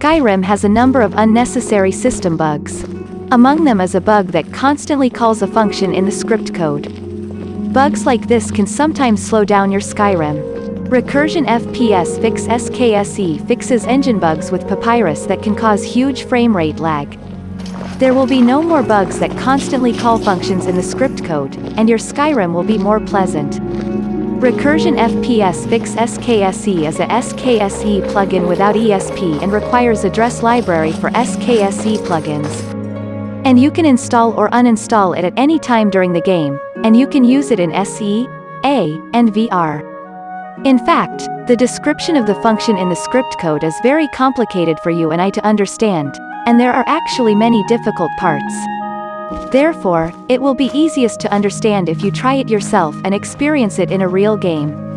Skyrim has a number of unnecessary system bugs. Among them is a bug that constantly calls a function in the script code. Bugs like this can sometimes slow down your Skyrim. Recursion FPS Fix SKSE fixes engine bugs with Papyrus that can cause huge frame rate lag. There will be no more bugs that constantly call functions in the script code, and your Skyrim will be more pleasant. Recursion FPS Fix SKSE is a SKSE plugin without ESP and requires address library for SKSE plugins. And you can install or uninstall it at any time during the game, and you can use it in SE, A, and VR. In fact, the description of the function in the script code is very complicated for you and I to understand, and there are actually many difficult parts. Therefore, it will be easiest to understand if you try it yourself and experience it in a real game.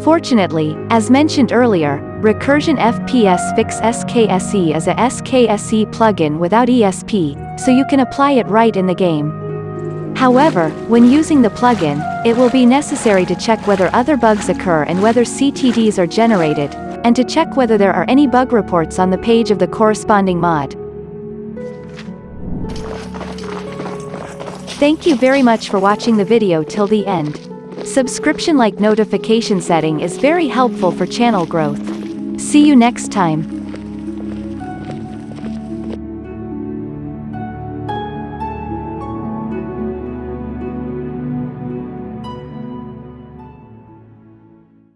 Fortunately, as mentioned earlier, Recursion FPS Fix SKSE is a SKSE plugin without ESP, so you can apply it right in the game. However, when using the plugin, it will be necessary to check whether other bugs occur and whether CTDs are generated, and to check whether there are any bug reports on the page of the corresponding mod. Thank you very much for watching the video till the end. Subscription like notification setting is very helpful for channel growth. See you next time.